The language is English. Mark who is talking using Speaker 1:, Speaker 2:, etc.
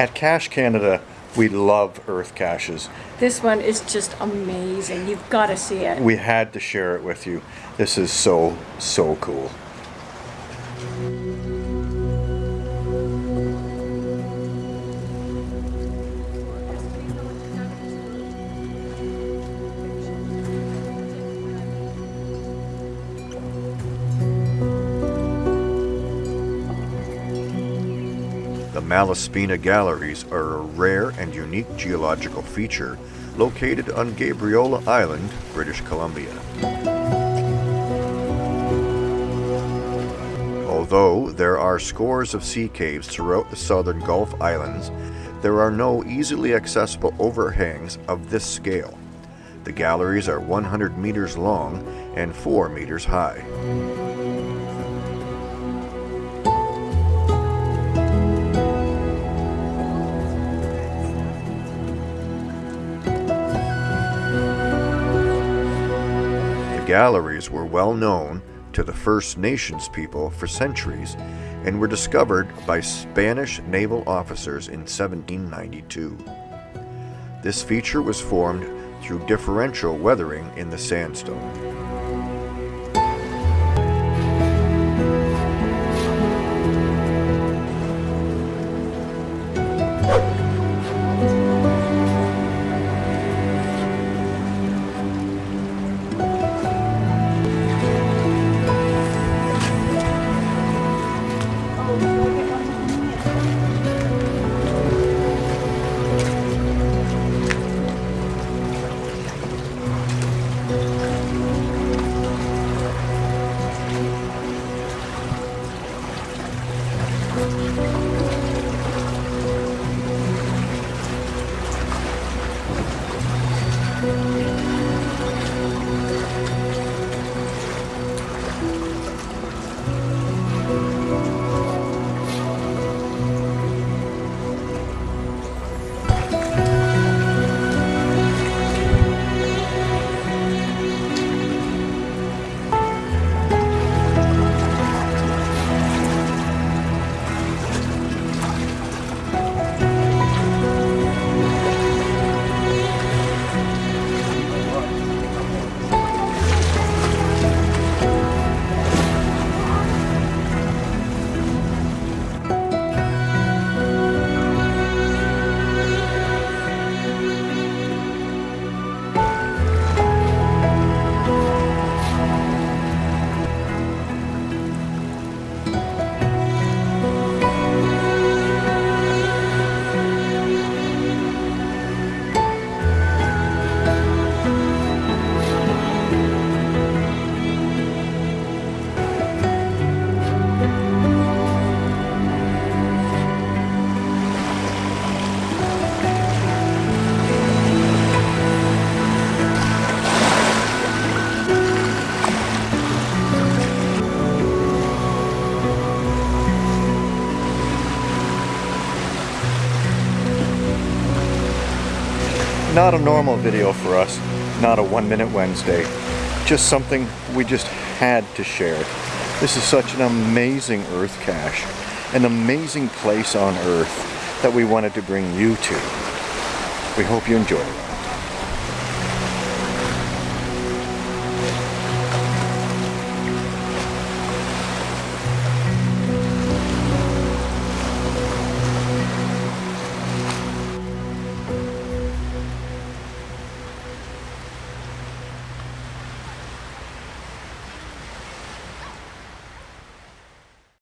Speaker 1: At Cache Canada, we love earth caches.
Speaker 2: This one is just amazing. You've got to see it.
Speaker 1: We had to share it with you. This is so, so cool. The Malaspina Galleries are a rare and unique geological feature located on Gabriola Island, British Columbia. Although there are scores of sea caves throughout the southern Gulf Islands, there are no easily accessible overhangs of this scale. The galleries are 100 meters long and 4 meters high. Galleries were well known to the First Nations people for centuries and were discovered by Spanish naval officers in 1792. This feature was formed through differential weathering in the sandstone. Not a normal video for us, not a one minute Wednesday, just something we just had to share. This is such an amazing earth cache, an amazing place on earth that we wanted to bring you to. We hope you enjoy it.